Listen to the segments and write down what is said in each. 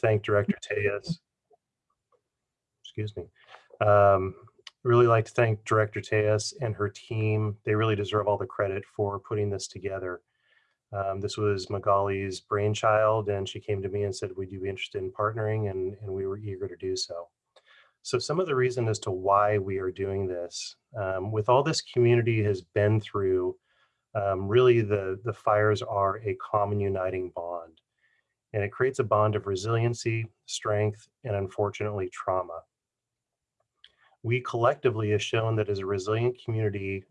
thank Director Tejas. Excuse me. Um, really like to thank Director Tejas and her team. They really deserve all the credit for putting this together. Um, this was Magali's brainchild and she came to me and said, would you be interested in partnering? And, and we were eager to do so. So some of the reason as to why we are doing this, um, with all this community has been through, um, really the, the fires are a common uniting bond. And it creates a bond of resiliency, strength, and unfortunately trauma. We collectively have shown that as a resilient community,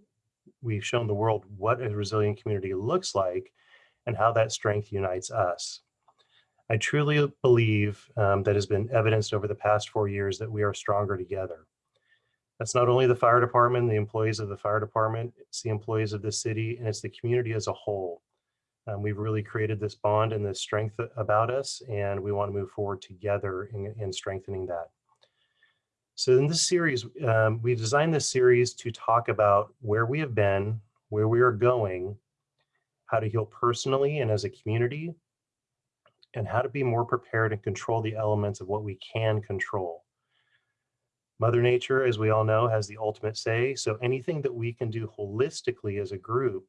we've shown the world what a resilient community looks like and how that strength unites us. I truly believe um, that has been evidenced over the past four years that we are stronger together. That's not only the fire department, the employees of the fire department, it's the employees of the city, and it's the community as a whole. Um, we've really created this bond and this strength about us, and we want to move forward together in, in strengthening that. So in this series, um, we designed this series to talk about where we have been, where we are going, how to heal personally and as a community, and how to be more prepared and control the elements of what we can control. Mother Nature, as we all know, has the ultimate say, so anything that we can do holistically as a group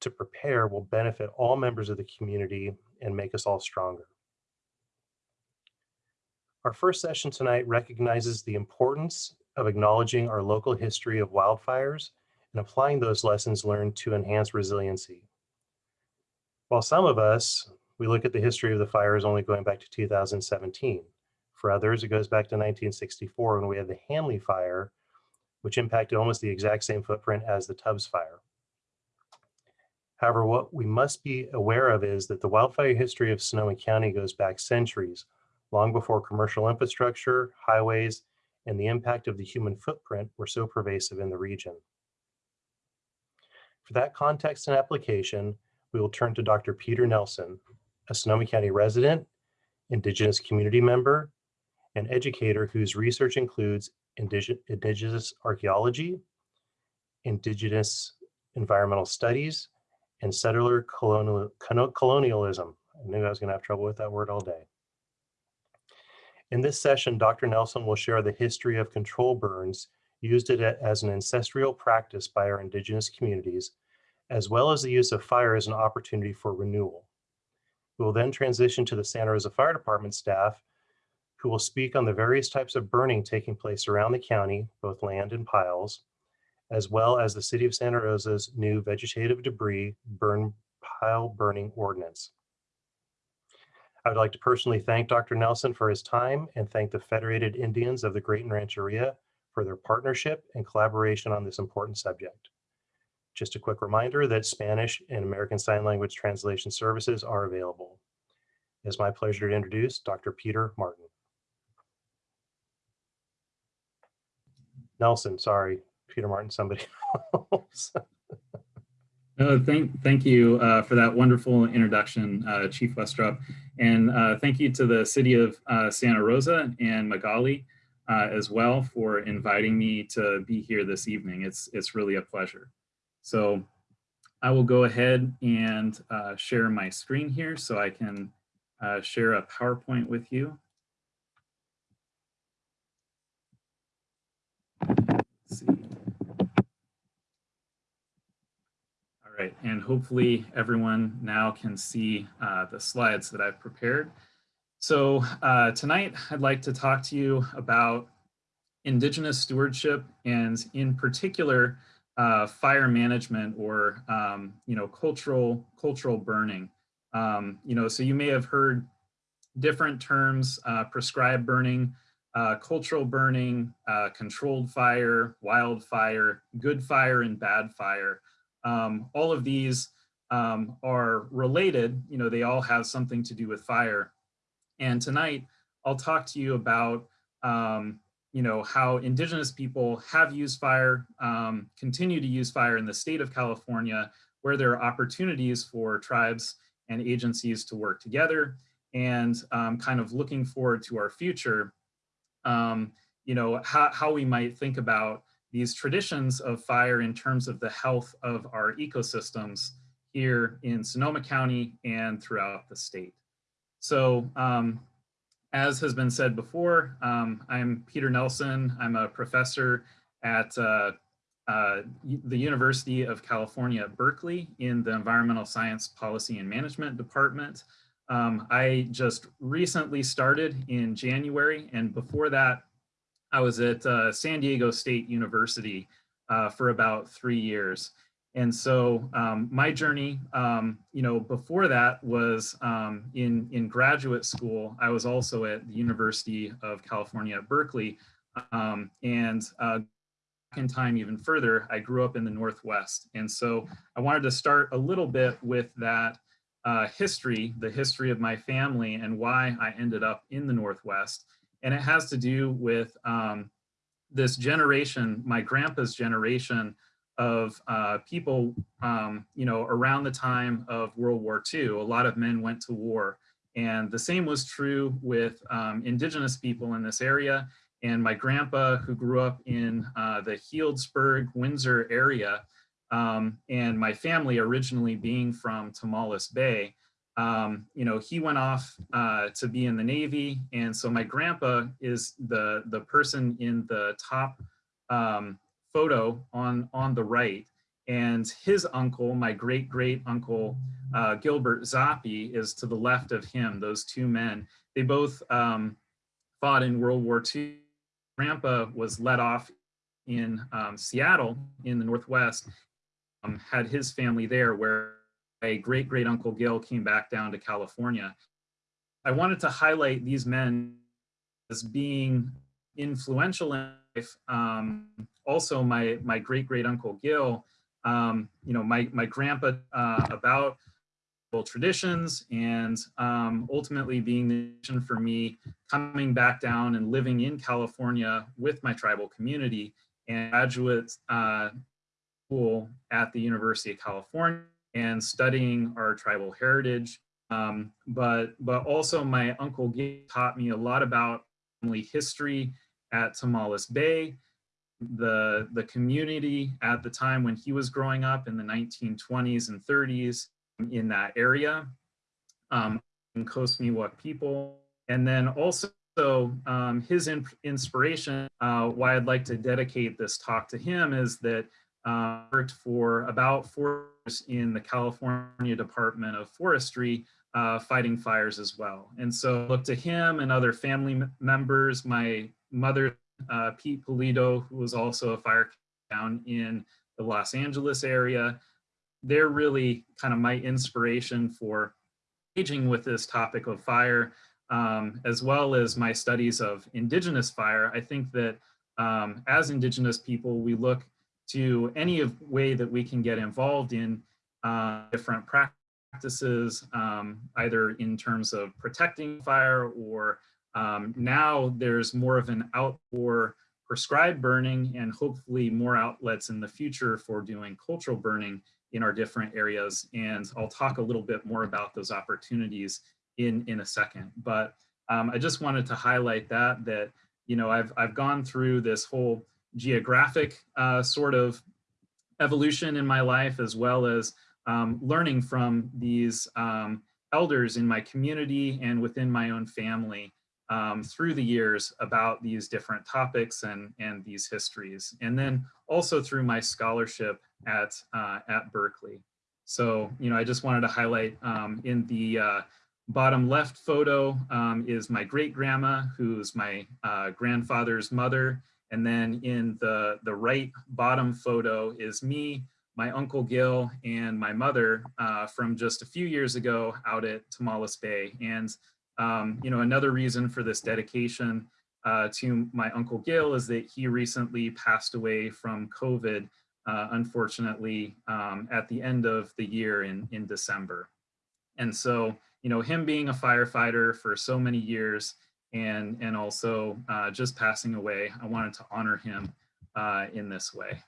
to prepare will benefit all members of the community and make us all stronger. Our first session tonight recognizes the importance of acknowledging our local history of wildfires and applying those lessons learned to enhance resiliency. While some of us, we look at the history of the fires only going back to 2017. For others, it goes back to 1964 when we had the Hanly fire, which impacted almost the exact same footprint as the Tubbs fire. However, what we must be aware of is that the wildfire history of Sonoma County goes back centuries, long before commercial infrastructure, highways, and the impact of the human footprint were so pervasive in the region. For that context and application, we will turn to Dr. Peter Nelson, a Sonoma County resident, Indigenous community member, and educator whose research includes Indigenous archaeology, Indigenous environmental studies, and settler colonial, colonialism. I knew I was going to have trouble with that word all day. In this session, Dr. Nelson will share the history of control burns used it as an ancestral practice by our Indigenous communities as well as the use of fire as an opportunity for renewal. We will then transition to the Santa Rosa Fire Department staff who will speak on the various types of burning taking place around the county, both land and piles, as well as the City of Santa Rosa's new vegetative debris burn pile burning ordinance. I would like to personally thank Dr. Nelson for his time and thank the Federated Indians of the Graton Rancheria for their partnership and collaboration on this important subject. Just a quick reminder that Spanish and American Sign Language translation services are available. It's my pleasure to introduce Dr. Peter Martin. Nelson, sorry, Peter Martin, somebody else. Thank, thank you uh, for that wonderful introduction, uh, Chief Westrope. And uh, thank you to the City of uh, Santa Rosa and Magali uh, as well for inviting me to be here this evening. It's, it's really a pleasure. So I will go ahead and uh, share my screen here so I can share a PowerPoint with you. See. All right, and hopefully everyone now can see uh, the slides that I've prepared. So uh, tonight I'd like to talk to you about Indigenous stewardship and in particular uh, fire management or um, you know cultural cultural burning. Um, you know, so you may have heard different terms: uh, prescribed burning, uh, cultural burning, uh, controlled fire, wildfire, good fire, and bad fire. Um, all of these um, are related. You know, they all have something to do with fire. And tonight, I'll talk to you about um, you know, how indigenous people have used fire, um, continue to use fire in the state of California, where there are opportunities for tribes and agencies to work together and um, kind of looking forward to our future, um, you know, how, how we might think about these traditions of fire in terms of the health of our ecosystems here in Sonoma County and throughout the state. So um, as has been said before, um, I'm Peter Nelson. I'm a professor at uh, uh, the University of California Berkeley in the Environmental Science Policy and Management Department. Um, I just recently started in January, and before that, I was at uh, San Diego State University uh, for about three years. And so um, my journey, um, you know, before that was um, in, in graduate school. I was also at the University of California at Berkeley. Um, and uh, in time even further, I grew up in the Northwest. And so I wanted to start a little bit with that uh, history, the history of my family and why I ended up in the Northwest. And it has to do with um, this generation, my grandpa's generation of uh, people, um, you know, around the time of World War II, a lot of men went to war. And the same was true with um, indigenous people in this area. And my grandpa, who grew up in uh, the Healdsburg, Windsor area, um, and my family originally being from Tomales Bay, um, you know, he went off uh, to be in the Navy. And so my grandpa is the, the person in the top um, photo on, on the right. And his uncle, my great great uncle, uh, Gilbert Zappi is to the left of him, those two men. They both um, fought in World War II. Grandpa was let off in um, Seattle in the Northwest, um, had his family there where a great great uncle Gil came back down to California. I wanted to highlight these men as being influential in life. Um, also, my my great great uncle Gil, um, you know, my my grandpa uh, about traditions and um, ultimately being the mission for me coming back down and living in California with my tribal community and graduate uh, school at the University of California and studying our tribal heritage. Um, but, but also my uncle taught me a lot about family history at Tomales Bay, the, the community at the time when he was growing up in the 1920s and 30s in that area, um, Coast Miwok people. And then also um, his in inspiration, uh, why I'd like to dedicate this talk to him is that uh, worked for about four years in the California Department of Forestry uh, fighting fires as well. And so look to him and other family members, my mother, uh, Pete Polito, who was also a fire down in the Los Angeles area. They're really kind of my inspiration for engaging with this topic of fire, um, as well as my studies of indigenous fire. I think that um, as indigenous people, we look to any of way that we can get involved in uh, different practices, um, either in terms of protecting fire or um, now there's more of an outdoor prescribed burning and hopefully more outlets in the future for doing cultural burning in our different areas. And I'll talk a little bit more about those opportunities in, in a second. But um, I just wanted to highlight that, that, you know, I've, I've gone through this whole geographic uh, sort of evolution in my life, as well as um, learning from these um, elders in my community and within my own family um, through the years about these different topics and, and these histories. And then also through my scholarship at, uh, at Berkeley. So, you know, I just wanted to highlight um, in the uh, bottom left photo um, is my great grandma, who's my uh, grandfather's mother. And then in the, the right bottom photo is me, my uncle Gil, and my mother uh, from just a few years ago out at Tomales Bay. And, um, you know, another reason for this dedication uh, to my uncle Gil is that he recently passed away from COVID, uh, unfortunately, um, at the end of the year in, in December. And so, you know, him being a firefighter for so many years, and, and also uh, just passing away. I wanted to honor him uh, in this way.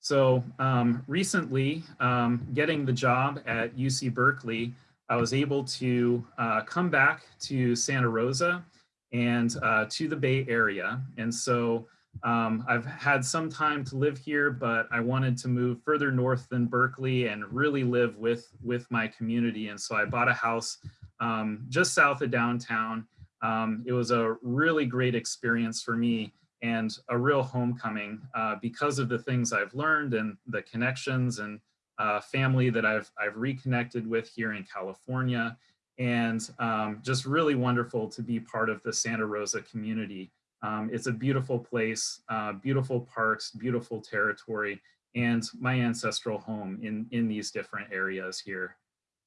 So um, recently, um, getting the job at UC Berkeley, I was able to uh, come back to Santa Rosa and uh, to the Bay Area. And so um, I've had some time to live here, but I wanted to move further north than Berkeley and really live with, with my community. And so I bought a house um, just south of downtown. Um, it was a really great experience for me and a real homecoming uh, because of the things I've learned and the connections and uh, family that I've, I've reconnected with here in California. And um, just really wonderful to be part of the Santa Rosa community. Um, it's a beautiful place, uh, beautiful parks, beautiful territory, and my ancestral home in, in these different areas here.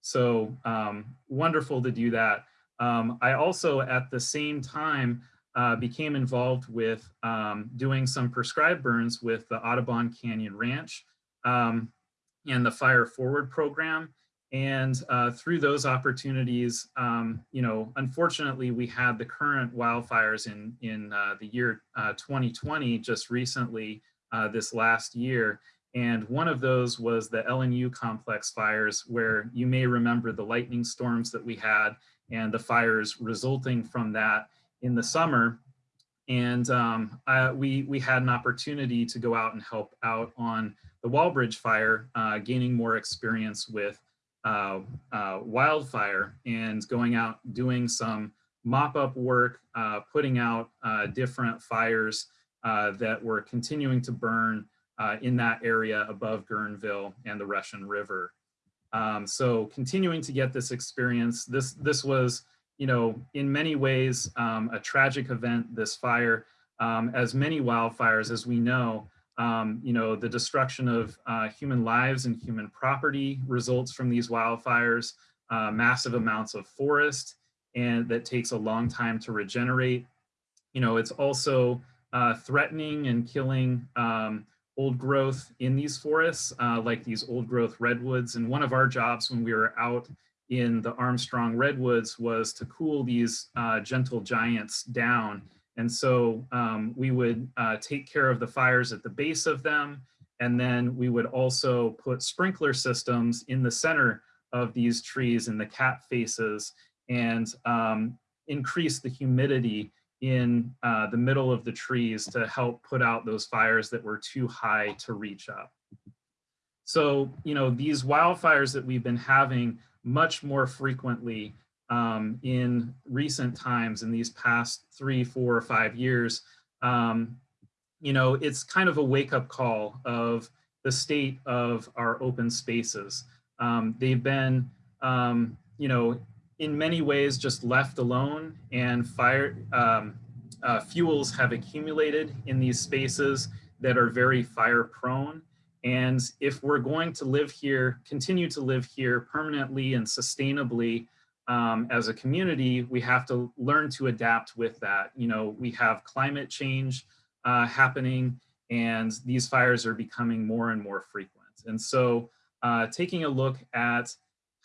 So um, wonderful to do that. Um, I also, at the same time, uh, became involved with um, doing some prescribed burns with the Audubon Canyon Ranch um, and the Fire Forward program. And uh, through those opportunities, um, you know, unfortunately, we had the current wildfires in, in uh, the year uh, 2020 just recently uh, this last year. And one of those was the LNU complex fires, where you may remember the lightning storms that we had and the fires resulting from that in the summer. And um, I, we, we had an opportunity to go out and help out on the Walbridge fire, uh, gaining more experience with uh, uh, wildfire and going out doing some mop-up work, uh, putting out uh, different fires uh, that were continuing to burn in that area above Guerneville and the Russian River. Um, so continuing to get this experience, this, this was you know, in many ways, um, a tragic event, this fire, um, as many wildfires as we know, um, you know, the destruction of uh, human lives and human property results from these wildfires, uh, massive amounts of forest, and that takes a long time to regenerate. You know, it's also uh, threatening and killing um, old growth in these forests, uh, like these old growth redwoods. And one of our jobs when we were out in the Armstrong redwoods was to cool these uh, gentle giants down. And so um, we would uh, take care of the fires at the base of them. And then we would also put sprinkler systems in the center of these trees in the cat faces and um, increase the humidity in uh, the middle of the trees to help put out those fires that were too high to reach up. So, you know, these wildfires that we've been having much more frequently um, in recent times in these past three, four, or five years, um, you know, it's kind of a wake up call of the state of our open spaces. Um, they've been, um, you know, in many ways just left alone and fire um, uh, fuels have accumulated in these spaces that are very fire prone. And if we're going to live here, continue to live here permanently and sustainably um, as a community, we have to learn to adapt with that. You know, we have climate change uh, happening and these fires are becoming more and more frequent. And so uh, taking a look at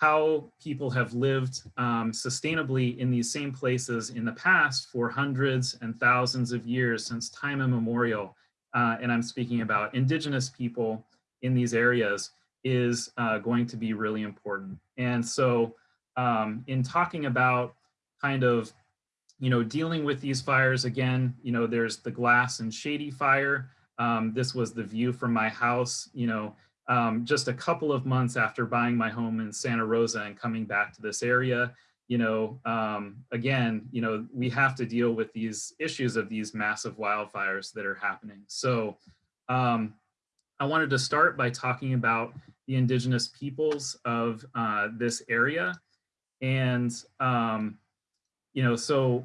how people have lived um, sustainably in these same places in the past for hundreds and thousands of years since time immemorial, uh, and I'm speaking about indigenous people in these areas is uh, going to be really important. And so um, in talking about kind of, you know, dealing with these fires again, you know, there's the glass and shady fire. Um, this was the view from my house, you know, um, just a couple of months after buying my home in Santa Rosa and coming back to this area, you know, um, again, you know, we have to deal with these issues of these massive wildfires that are happening. So um, I wanted to start by talking about the indigenous peoples of uh, this area. And, um, you know, so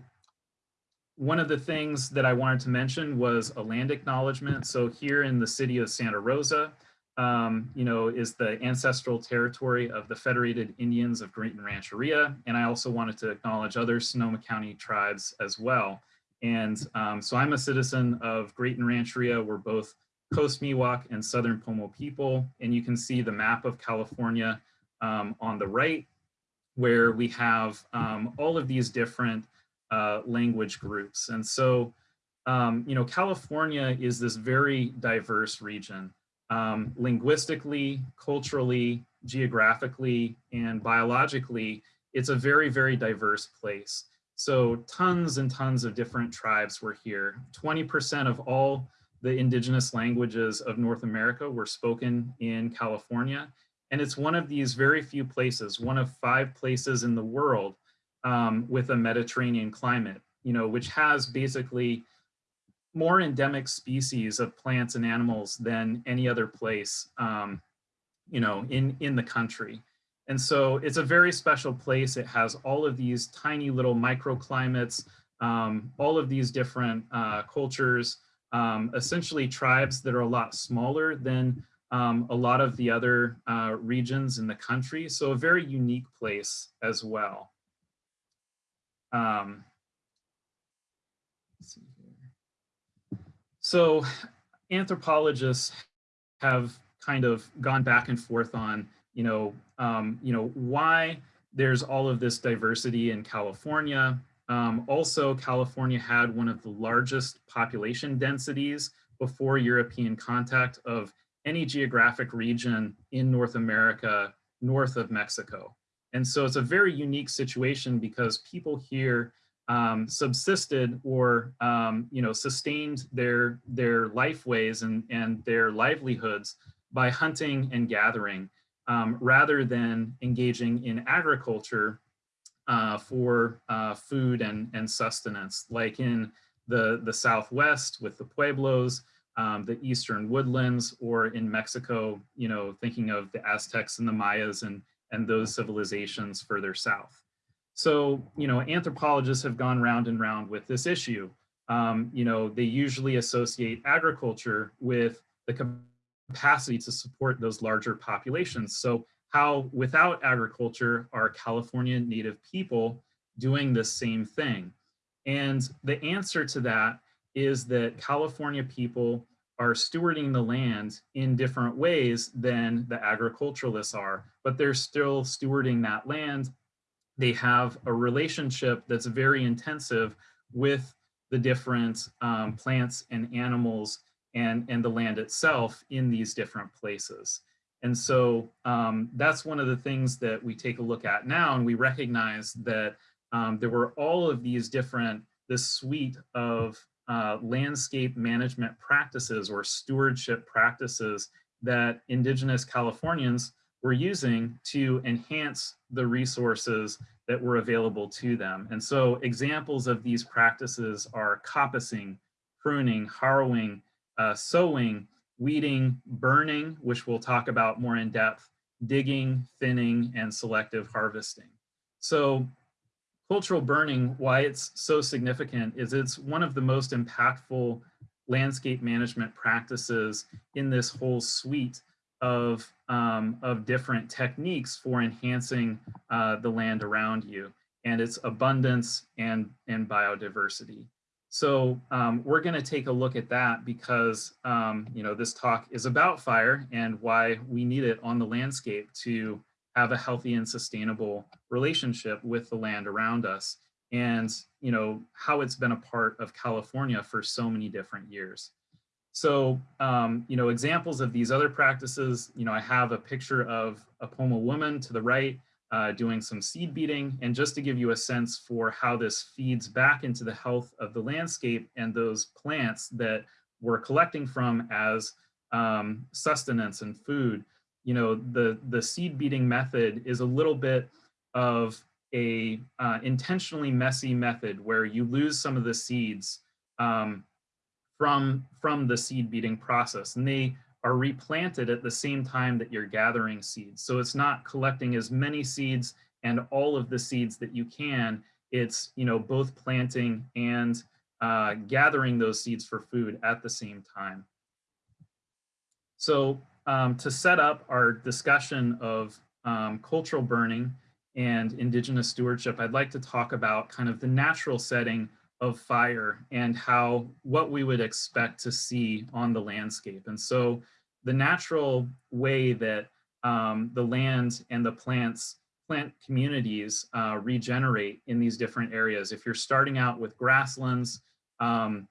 one of the things that I wanted to mention was a land acknowledgement. So here in the city of Santa Rosa, um, you know, is the ancestral territory of the Federated Indians of Graton Rancheria. And I also wanted to acknowledge other Sonoma County tribes as well. And um, so I'm a citizen of Graton Rancheria. We're both Coast Miwok and Southern Pomo people. And you can see the map of California um, on the right, where we have um, all of these different uh, language groups. And so, um, you know, California is this very diverse region, um, linguistically, culturally, geographically, and biologically, it's a very, very diverse place. So tons and tons of different tribes were here. 20% of all the indigenous languages of North America were spoken in California. And it's one of these very few places, one of five places in the world um, with a Mediterranean climate, you know, which has basically more endemic species of plants and animals than any other place, um, you know, in, in the country. And so it's a very special place. It has all of these tiny little microclimates, um, all of these different uh, cultures, um, essentially tribes that are a lot smaller than um, a lot of the other uh, regions in the country. So a very unique place as well. Um, so anthropologists have kind of gone back and forth on, you know, um, you know, why there's all of this diversity in California. Um, also, California had one of the largest population densities before European contact of any geographic region in North America north of Mexico. And so it's a very unique situation because people here um, subsisted or um, you know sustained their their lifeways and and their livelihoods by hunting and gathering um, rather than engaging in agriculture uh, for uh, food and and sustenance like in the the southwest with the pueblos um, the eastern woodlands or in Mexico you know thinking of the Aztecs and the Mayas and and those civilizations further south. So, you know, anthropologists have gone round and round with this issue. Um, you know, they usually associate agriculture with the capacity to support those larger populations. So how without agriculture are California native people doing the same thing? And the answer to that is that California people are stewarding the land in different ways than the agriculturalists are, but they're still stewarding that land. They have a relationship that's very intensive with the different um, plants and animals and, and the land itself in these different places. And so um, that's one of the things that we take a look at now and we recognize that um, there were all of these different, this suite of uh, landscape management practices or stewardship practices that indigenous Californians were using to enhance the resources that were available to them. And so examples of these practices are coppicing, pruning, harrowing, uh, sowing, weeding, burning, which we'll talk about more in depth, digging, thinning, and selective harvesting. So cultural burning, why it's so significant is it's one of the most impactful landscape management practices in this whole suite of, um, of different techniques for enhancing uh, the land around you and its abundance and, and biodiversity. So um, we're going to take a look at that because, um, you know, this talk is about fire and why we need it on the landscape to have a healthy and sustainable relationship with the land around us and you know how it's been a part of California for so many different years. So um, you know examples of these other practices, you know I have a picture of a Pomo woman to the right uh, doing some seed beating. And just to give you a sense for how this feeds back into the health of the landscape and those plants that we're collecting from as um, sustenance and food you know, the, the seed beating method is a little bit of a uh, intentionally messy method where you lose some of the seeds um, from, from the seed beating process and they are replanted at the same time that you're gathering seeds. So it's not collecting as many seeds and all of the seeds that you can. It's, you know, both planting and uh, gathering those seeds for food at the same time. So um, to set up our discussion of um, cultural burning and indigenous stewardship, I'd like to talk about kind of the natural setting of fire and how what we would expect to see on the landscape. And so the natural way that um, the land and the plants plant communities uh, regenerate in these different areas. If you're starting out with grasslands, um,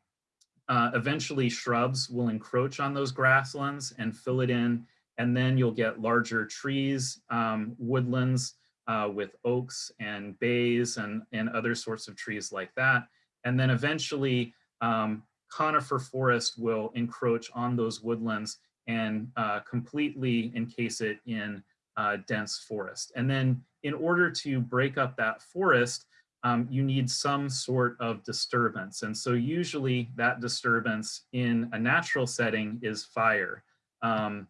uh, eventually shrubs will encroach on those grasslands and fill it in, and then you'll get larger trees, um, woodlands uh, with oaks and bays and, and other sorts of trees like that. And then eventually um, conifer forest will encroach on those woodlands and uh, completely encase it in uh, dense forest. And then in order to break up that forest, um, you need some sort of disturbance. And so usually that disturbance in a natural setting is fire. Um,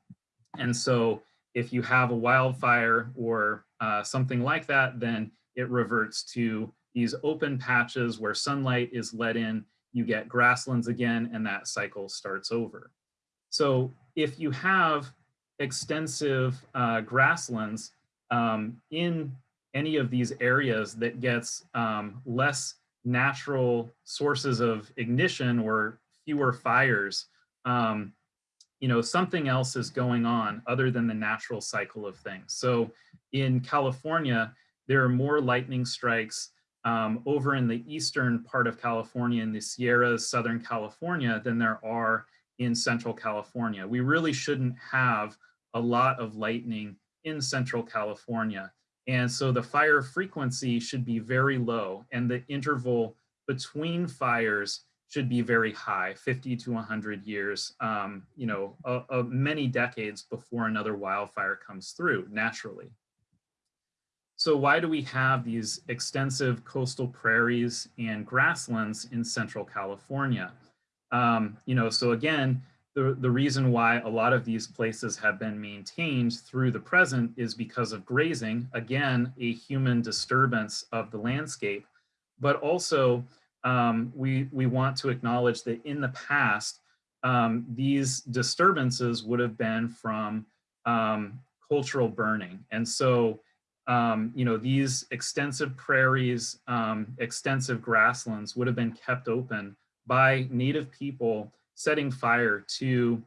and so if you have a wildfire or uh, something like that, then it reverts to these open patches where sunlight is let in, you get grasslands again, and that cycle starts over. So if you have extensive uh, grasslands um, in any of these areas that gets um, less natural sources of ignition or fewer fires, um, you know, something else is going on other than the natural cycle of things. So in California, there are more lightning strikes um, over in the eastern part of California in the Sierras, Southern California, than there are in Central California. We really shouldn't have a lot of lightning in Central California. And so the fire frequency should be very low and the interval between fires should be very high, 50 to 100 years, um, you know, uh, many decades before another wildfire comes through naturally. So why do we have these extensive coastal prairies and grasslands in Central California? Um, you know, so again, the, the reason why a lot of these places have been maintained through the present is because of grazing, again, a human disturbance of the landscape, but also um, we, we want to acknowledge that in the past, um, these disturbances would have been from um, cultural burning. And so, um, you know, these extensive prairies, um, extensive grasslands would have been kept open by native people setting fire to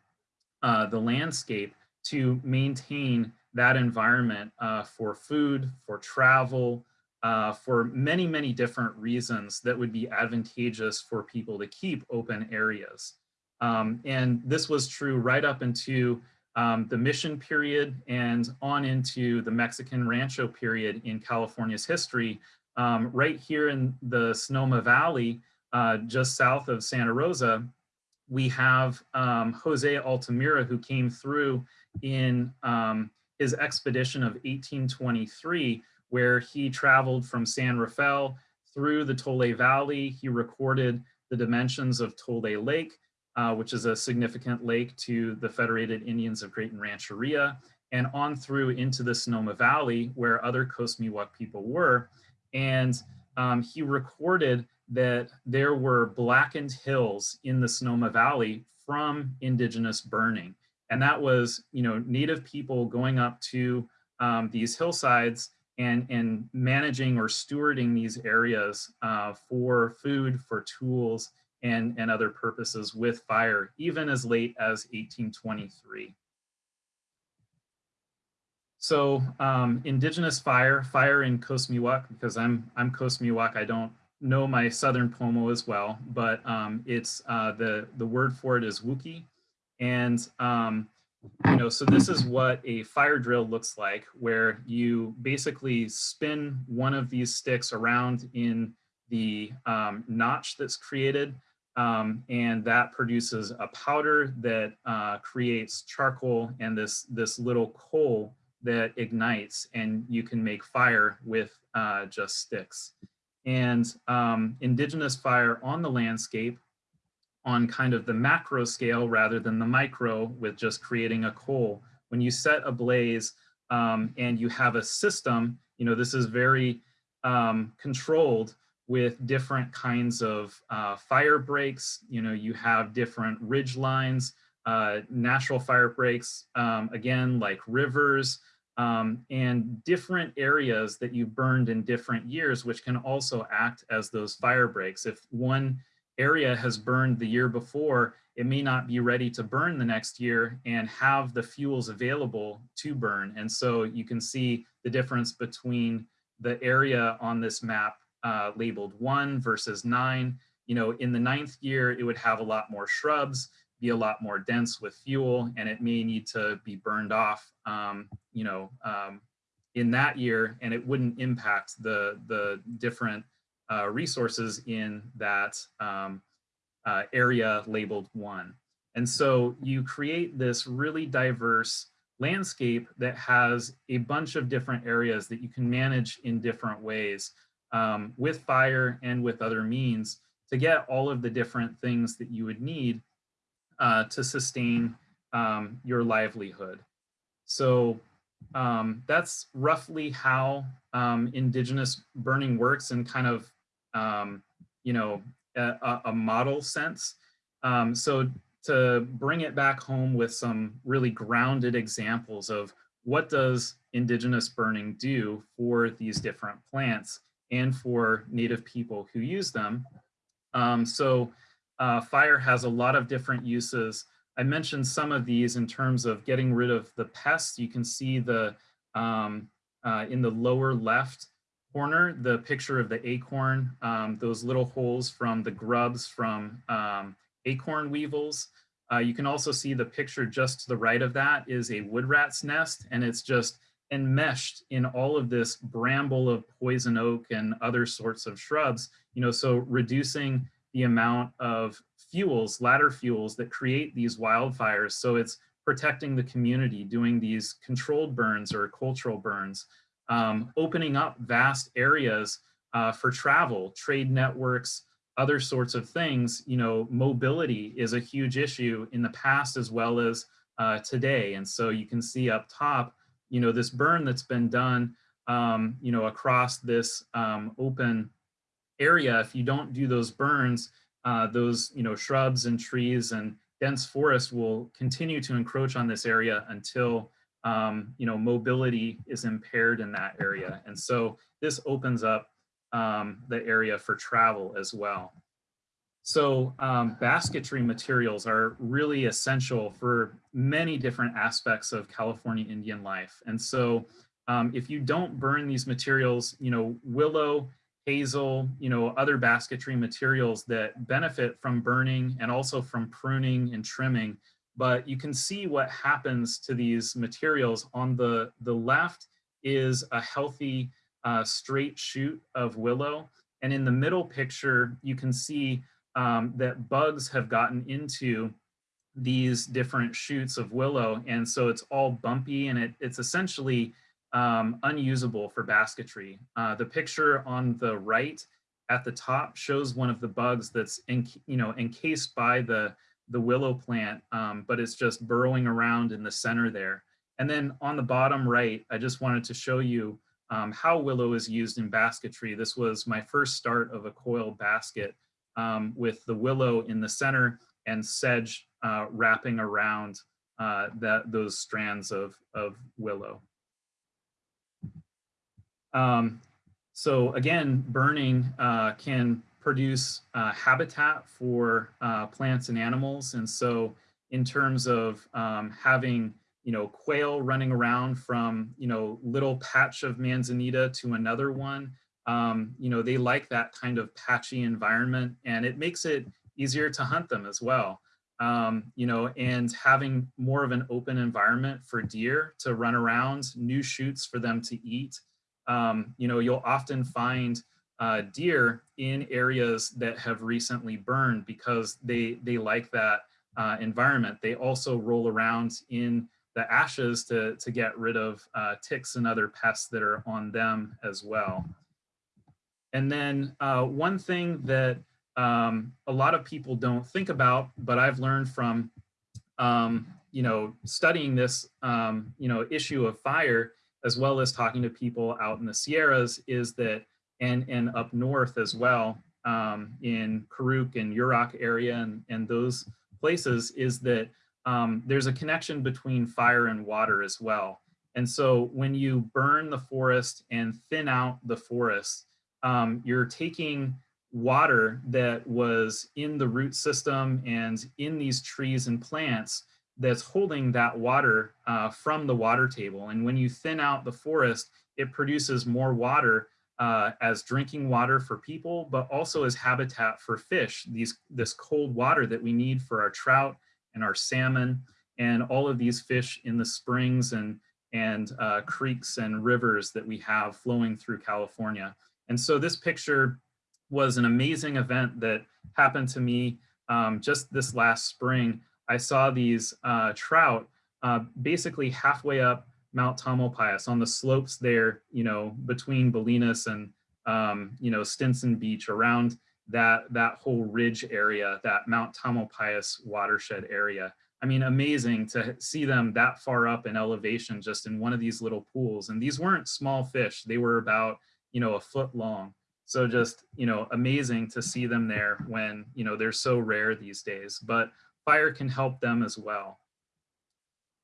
uh, the landscape to maintain that environment uh, for food, for travel, uh, for many, many different reasons that would be advantageous for people to keep open areas. Um, and this was true right up into um, the mission period and on into the Mexican Rancho period in California's history. Um, right here in the Sonoma Valley, uh, just south of Santa Rosa, we have um, Jose Altimira who came through in um, his expedition of 1823, where he traveled from San Rafael through the Tolay Valley. He recorded the dimensions of Tolay Lake, uh, which is a significant lake to the Federated Indians of Graton Rancheria, and on through into the Sonoma Valley, where other Coast Miwok people were. And um, he recorded that there were blackened hills in the Sonoma Valley from indigenous burning. And that was, you know, native people going up to um, these hillsides and, and managing or stewarding these areas uh, for food, for tools, and, and other purposes with fire, even as late as 1823. So um, indigenous fire, fire in Coast Miwok, because I'm, I'm Coast Miwok, I don't know my Southern Pomo as well, but um, it's uh, the, the word for it is Wookie. And, um, you know, so this is what a fire drill looks like, where you basically spin one of these sticks around in the um, notch that's created, um, and that produces a powder that uh, creates charcoal and this, this little coal that ignites, and you can make fire with uh, just sticks and um, indigenous fire on the landscape on kind of the macro scale rather than the micro with just creating a coal. When you set a blaze um, and you have a system, you know, this is very um, controlled with different kinds of uh, fire breaks. You know, you have different ridge lines, uh, natural fire breaks, um, again, like rivers, um, and different areas that you burned in different years, which can also act as those fire breaks. If one area has burned the year before, it may not be ready to burn the next year and have the fuels available to burn. And so you can see the difference between the area on this map uh, labeled one versus nine. You know, in the ninth year, it would have a lot more shrubs be a lot more dense with fuel and it may need to be burned off, um, you know, um, in that year and it wouldn't impact the, the different uh, resources in that um, uh, area labeled one. And so you create this really diverse landscape that has a bunch of different areas that you can manage in different ways. Um, with fire and with other means to get all of the different things that you would need uh, to sustain um, your livelihood. So um, that's roughly how um, indigenous burning works in kind of, um, you know, a, a model sense. Um, so to bring it back home with some really grounded examples of what does indigenous burning do for these different plants and for native people who use them. Um, so uh, fire has a lot of different uses. I mentioned some of these in terms of getting rid of the pests. You can see the um, uh, in the lower left corner, the picture of the acorn, um, those little holes from the grubs from um, acorn weevils. Uh, you can also see the picture just to the right of that is a wood rat's nest, and it's just enmeshed in all of this bramble of poison oak and other sorts of shrubs, you know, so reducing the amount of fuels, ladder fuels that create these wildfires. So it's protecting the community, doing these controlled burns or cultural burns, um, opening up vast areas uh, for travel, trade networks, other sorts of things. You know, mobility is a huge issue in the past as well as uh, today. And so you can see up top, you know, this burn that's been done, um, you know, across this um, open area. If you don't do those burns, uh, those, you know, shrubs and trees and dense forest will continue to encroach on this area until, um, you know, mobility is impaired in that area. And so this opens up um, the area for travel as well. So um, basketry materials are really essential for many different aspects of California Indian life. And so um, if you don't burn these materials, you know, willow, hazel, you know, other basketry materials that benefit from burning and also from pruning and trimming, but you can see what happens to these materials. On the, the left is a healthy uh, straight shoot of willow. And in the middle picture, you can see um, that bugs have gotten into these different shoots of willow. And so it's all bumpy and it, it's essentially um, unusable for basketry. Uh, the picture on the right at the top shows one of the bugs that's in, you know, encased by the, the willow plant, um, but it's just burrowing around in the center there. And then on the bottom right, I just wanted to show you um, how willow is used in basketry. This was my first start of a coil basket um, with the willow in the center and sedge uh, wrapping around uh, that those strands of, of willow. Um, so again, burning uh, can produce uh, habitat for uh, plants and animals. And so in terms of um, having you know, quail running around from, you know, little patch of manzanita to another one, um, you know, they like that kind of patchy environment and it makes it easier to hunt them as well. Um, you know, and having more of an open environment for deer to run around, new shoots for them to eat. Um, you know, you'll often find uh, deer in areas that have recently burned because they, they like that uh, environment. They also roll around in the ashes to, to get rid of uh, ticks and other pests that are on them as well. And then uh, one thing that um, a lot of people don't think about, but I've learned from, um, you know, studying this, um, you know, issue of fire, as well as talking to people out in the Sierras is that, and, and up north as well, um, in Karuk and Yurok area and, and those places is that um, there's a connection between fire and water as well. And so when you burn the forest and thin out the forest, um, you're taking water that was in the root system and in these trees and plants that's holding that water uh, from the water table. And when you thin out the forest, it produces more water uh, as drinking water for people, but also as habitat for fish, these, this cold water that we need for our trout and our salmon and all of these fish in the springs and, and uh, creeks and rivers that we have flowing through California. And so this picture was an amazing event that happened to me um, just this last spring. I saw these uh, trout uh, basically halfway up Mount Tamalpais on the slopes there, you know, between Bolinas and um, you know, Stinson Beach, around that, that whole ridge area, that Mount Tamalpais watershed area. I mean, amazing to see them that far up in elevation just in one of these little pools. And these weren't small fish. They were about, you know, a foot long. So just, you know, amazing to see them there when, you know, they're so rare these days, but fire can help them as well.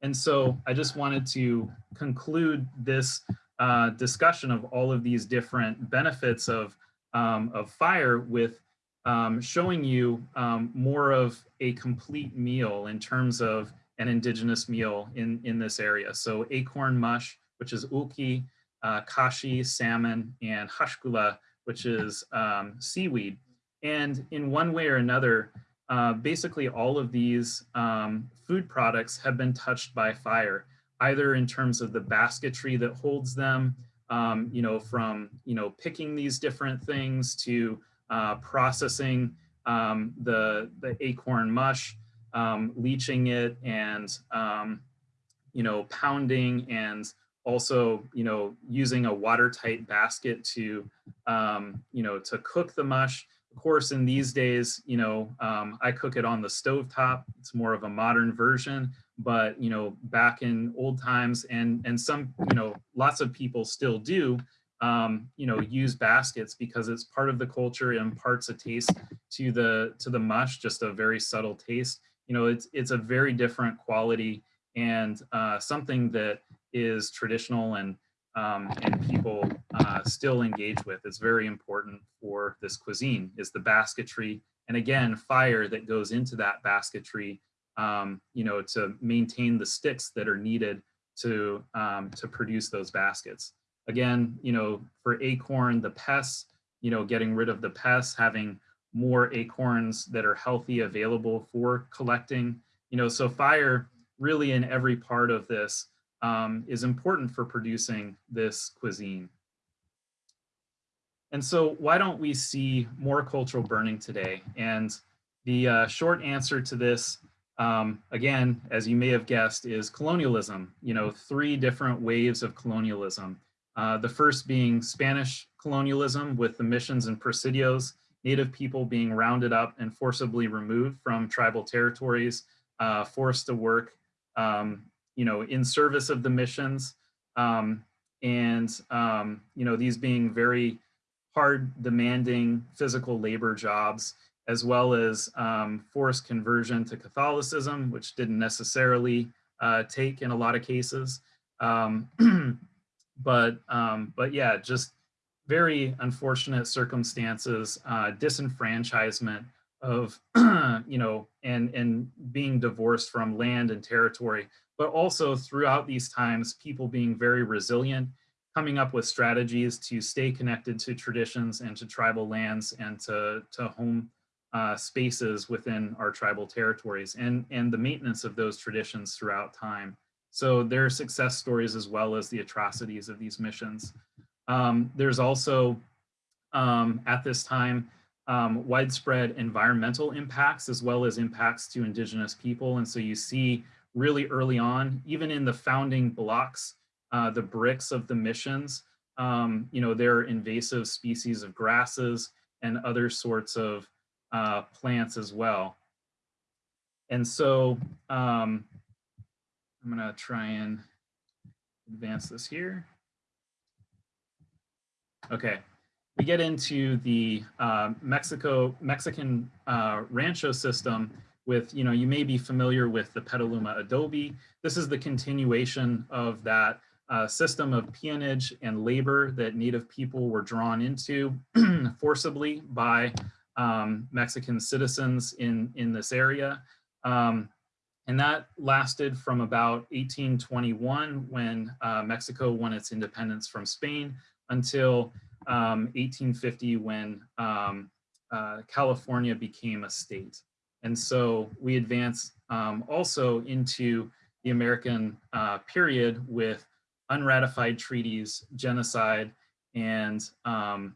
And so I just wanted to conclude this uh, discussion of all of these different benefits of, um, of fire with um, showing you um, more of a complete meal in terms of an indigenous meal in, in this area. So acorn mush, which is uki, uh, kashi, salmon, and hashkula, which is um, seaweed. And in one way or another, uh, basically all of these um, food products have been touched by fire, either in terms of the basketry that holds them, um, you know, from, you know, picking these different things to uh, processing um, the, the acorn mush, um, leaching it and, um, you know, pounding and also, you know, using a watertight basket to, um, you know, to cook the mush. Of course, in these days, you know, um, I cook it on the stove top. It's more of a modern version, but, you know, back in old times and, and some, you know, lots of people still do, um, you know, use baskets because it's part of the culture and imparts a taste to the to the mush, just a very subtle taste. You know, it's it's a very different quality and uh, something that is traditional and um, and people uh, still engage with. It's very important for this cuisine is the basketry and again fire that goes into that basketry. Um, you know, to maintain the sticks that are needed to um, to produce those baskets again, you know, for acorn, the pests, you know, getting rid of the pests, having more acorns that are healthy available for collecting, you know, so fire really in every part of this um, is important for producing this cuisine. And so why don't we see more cultural burning today? And the uh, short answer to this, um, again, as you may have guessed, is colonialism, you know, three different waves of colonialism. Uh, the first being Spanish colonialism with the missions and presidios, native people being rounded up and forcibly removed from tribal territories, uh, forced to work, um, you know, in service of the missions. Um, and, um, you know, these being very hard demanding physical labor jobs, as well as um, forced conversion to Catholicism, which didn't necessarily uh, take in a lot of cases. Um, but um, but yeah, just very unfortunate circumstances, uh, disenfranchisement of you know and and being divorced from land and territory, but also throughout these times, people being very resilient, coming up with strategies to stay connected to traditions and to tribal lands and to to home uh, spaces within our tribal territories and and the maintenance of those traditions throughout time. So there are success stories as well as the atrocities of these missions. Um, there's also, um, at this time, um, widespread environmental impacts as well as impacts to indigenous people. And so you see really early on, even in the founding blocks, uh, the bricks of the missions, um, you know, there are invasive species of grasses and other sorts of uh, plants as well. And so um, I'm gonna try and advance this here. Okay, we get into the uh, Mexico Mexican uh, rancho system with, you know, you may be familiar with the Petaluma adobe. This is the continuation of that uh, system of peonage and labor that Native people were drawn into forcibly by um, Mexican citizens in, in this area. Um, and that lasted from about 1821 when uh, Mexico won its independence from Spain until um, 1850 when um, uh, California became a state. And so we advance um, also into the American uh, period with unratified treaties, genocide, and um,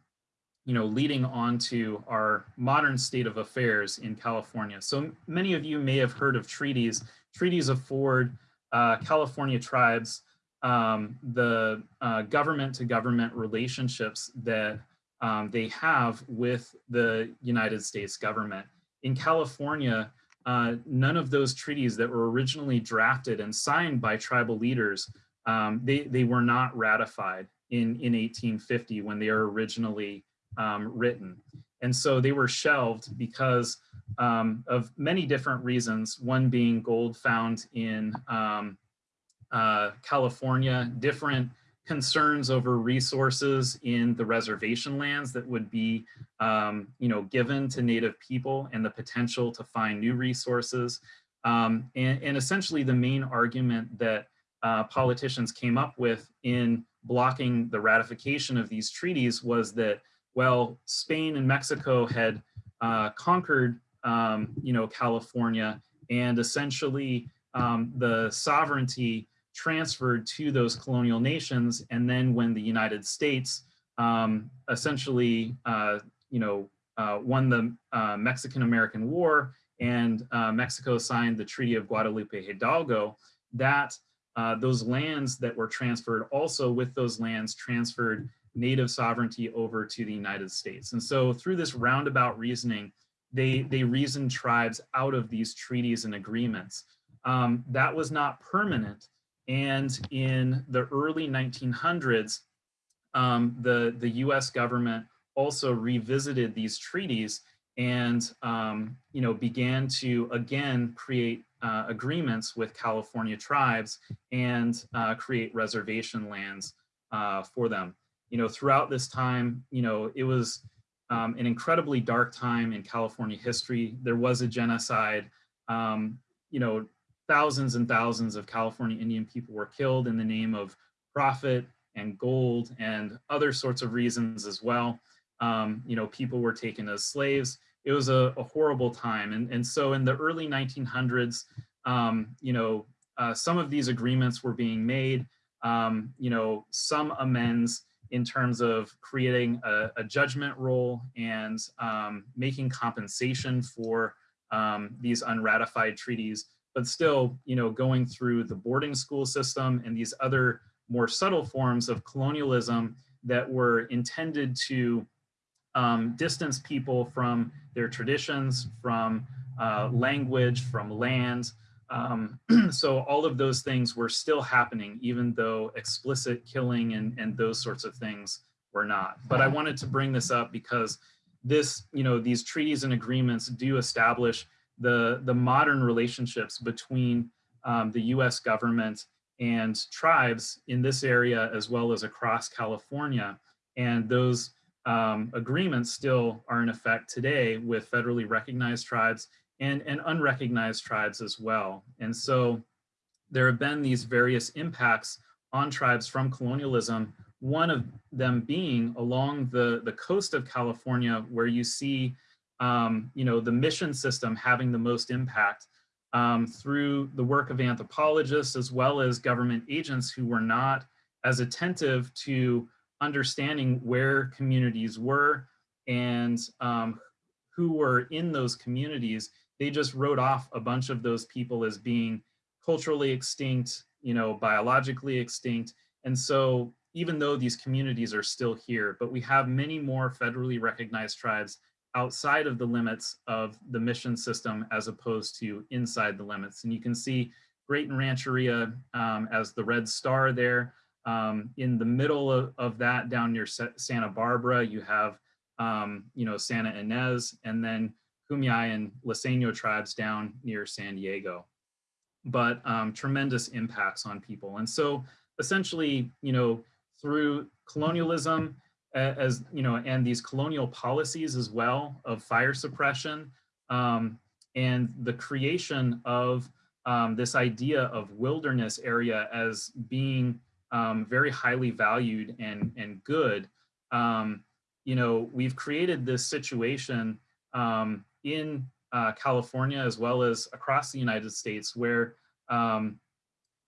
you know, leading on to our modern state of affairs in California. So many of you may have heard of treaties. Treaties afford uh, California tribes um, the uh, government to government relationships that um, they have with the United States government. In California, uh, none of those treaties that were originally drafted and signed by tribal leaders, um, they, they were not ratified in, in 1850 when they were originally um, written. And so they were shelved because um, of many different reasons, one being gold found in um, uh, California, different concerns over resources in the reservation lands that would be, um, you know, given to Native people and the potential to find new resources. Um, and, and, essentially the main argument that uh, politicians came up with in blocking the ratification of these treaties was that, well, Spain and Mexico had uh, conquered, um, you know, California and essentially um, the sovereignty transferred to those colonial nations. And then when the United States um, essentially, uh, you know, uh, won the uh, Mexican-American War and uh, Mexico signed the Treaty of Guadalupe Hidalgo, that uh, those lands that were transferred also with those lands transferred native sovereignty over to the United States. And so through this roundabout reasoning, they, they reasoned tribes out of these treaties and agreements. Um, that was not permanent, and in the early 1900s, um, the, the US government also revisited these treaties and um, you know, began to again create uh, agreements with California tribes and uh, create reservation lands uh, for them. You know, throughout this time, you know, it was um, an incredibly dark time in California history. There was a genocide. Um, you know, thousands and thousands of California Indian people were killed in the name of profit and gold and other sorts of reasons as well. Um, you know, people were taken as slaves. It was a, a horrible time. And, and so in the early 1900s, um, you know, uh, some of these agreements were being made, um, you know, some amends in terms of creating a, a judgment roll and um, making compensation for um, these unratified treaties but still, you know, going through the boarding school system and these other more subtle forms of colonialism that were intended to um, distance people from their traditions, from uh, language, from land. Um, so all of those things were still happening, even though explicit killing and, and those sorts of things were not. But I wanted to bring this up because this, you know, these treaties and agreements do establish the, the modern relationships between um, the US government and tribes in this area as well as across California. And those um, agreements still are in effect today with federally recognized tribes and, and unrecognized tribes as well. And so there have been these various impacts on tribes from colonialism, one of them being along the, the coast of California where you see um, you know, the mission system having the most impact um, through the work of anthropologists as well as government agents who were not as attentive to understanding where communities were and um, who were in those communities. They just wrote off a bunch of those people as being culturally extinct, you know, biologically extinct. And so even though these communities are still here, but we have many more federally recognized tribes outside of the limits of the mission system as opposed to inside the limits. And you can see Graton Rancheria um, as the red star there. Um, in the middle of, of, that down near Santa Barbara, you have, um, you know, Santa Ynez and then Kumeyaay and Luiseño tribes down near San Diego. But um, tremendous impacts on people. And so essentially, you know, through colonialism, as you know, and these colonial policies as well of fire suppression um, and the creation of um, this idea of wilderness area as being um, very highly valued and, and good. Um, you know, we've created this situation um, in uh, California as well as across the United States where um,